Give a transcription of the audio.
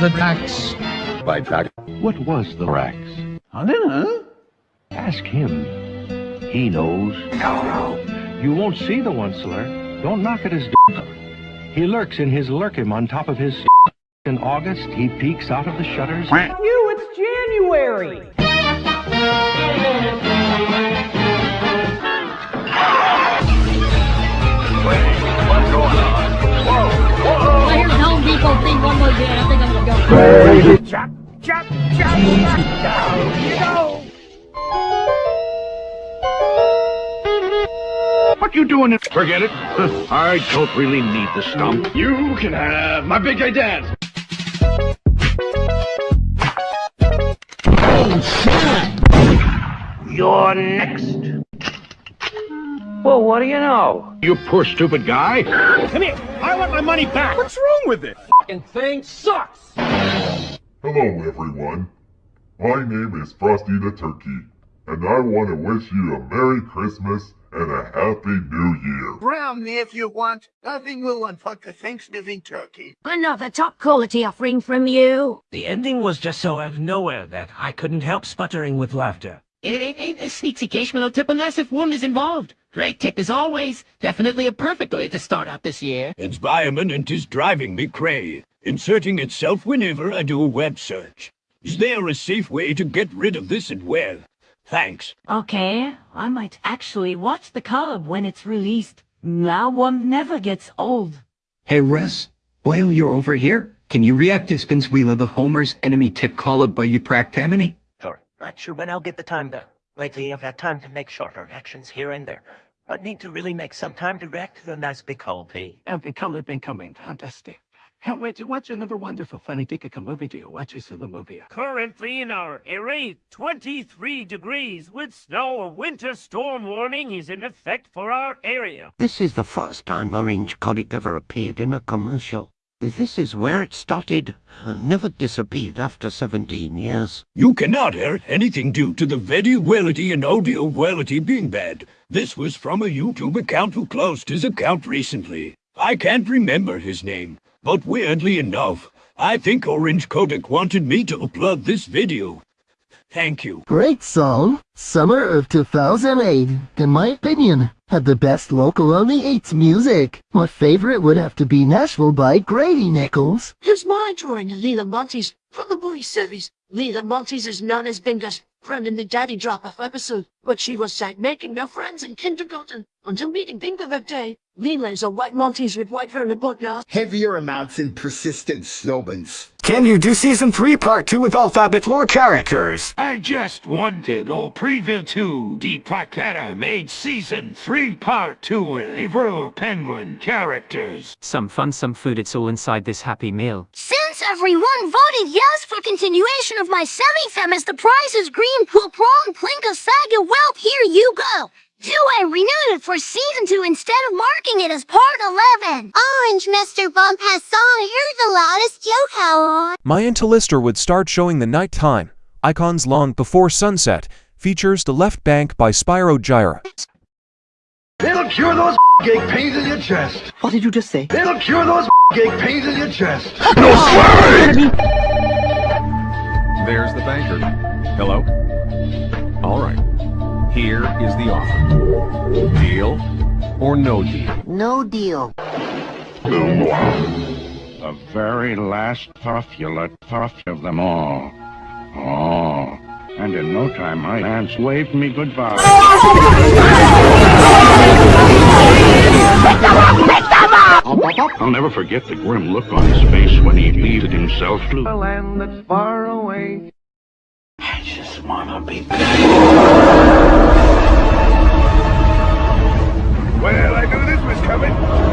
The Rax. By track. What was the Rax? I don't know. Ask him. He knows. No, no. You won't see the Once-ler. Don't knock at his door. He lurks in his Lerkim on top of his In August, he peeks out of the shutters. You, it's January. Depot thing one more day. I think I'm gonna go. Chop, chop, chop, chop, down you go. What you doing? It? Forget it. I don't really need the stump. You can have my big gay dance. You're next. Well, what do you know? You poor stupid guy. Come here. I want my money back. What's wrong with it? Fucking thing sucks. Hello, everyone. My name is Frosty the Turkey, and I want to wish you a Merry Christmas and a Happy New Year. Brown me if you want. Nothing will unfuck a Thanksgiving turkey. Another top quality offering from you. The ending was just so out of nowhere that I couldn't help sputtering with laughter. It ain't, ain't a sneak occasional tip unless if one is involved. Great tip as always. Definitely a perfect way to start out this year. Its Environment is driving me cray. Inserting itself whenever I do a web search. Is there a safe way to get rid of this and where? Thanks. Okay, I might actually watch the cub when it's released. Now one never gets old. Hey, Russ. While you're over here, can you react to Spins Wheel of the Homer's enemy tip call up by Eupractamini? Sure. Not sure when I'll get the time to. Lately, I've had time to make shorter actions here and there. But need to really make some time to react to the nice big P. I've become, been coming. Fantastic. Can't wait to watch another wonderful funny Pikachu movie to you. Watch this of the movie. Currently in our area, 23 degrees with snow. A winter storm warning is in effect for our area. This is the first time Orange Colic ever appeared in a commercial. This is where it started. Uh, never disappeared after 17 years. You cannot hear anything due to the video quality and audio quality being bad. This was from a YouTube account who closed his account recently. I can't remember his name, but weirdly enough, I think Orange Kodak wanted me to upload this video. Thank you. Great song. Summer of 2008, in my opinion, had the best local only eights music. My favorite would have to be Nashville by Grady Nichols. Here's my drawing of Leela Montes from the movie series. Leela Montes is known as Bingo's friend in the Daddy Drop-Off episode, but she was sight making no friends in kindergarten until meeting Bingo that day. Leela is a white Maltese with white hair and butler. Heavier amounts and persistent snowbans. Can you do season 3 part 2 with alphabet lore characters? I just wanted all preview to Deep Placata made season 3 part 2 with April Penguin characters. Some fun, some food, it's all inside this happy meal. Since everyone voted yes for continuation of my semi-fem as the prize is green, will prawn, plinka, saga, whelp, here you go. Do I renew it for season 2 instead of marking it as part 11? Orange Mr. Bump has song Hear the Loudest Joke How My Intellister would start showing the nighttime icons long before sunset. Features The Left Bank by Spyro Gyra. It'll cure those gay pains in your chest. What did you just say? It'll cure those gay pains in your chest. There's the banker. Hello? All right. Here is the offer. Deal or no deal? No deal. The very last puffula puff of them all. Oh, and in no time my aunts waved me goodbye. I'll never forget the grim look on his face when he beat himself to a land that's far away. I just wanna be big. Well, I knew this was coming.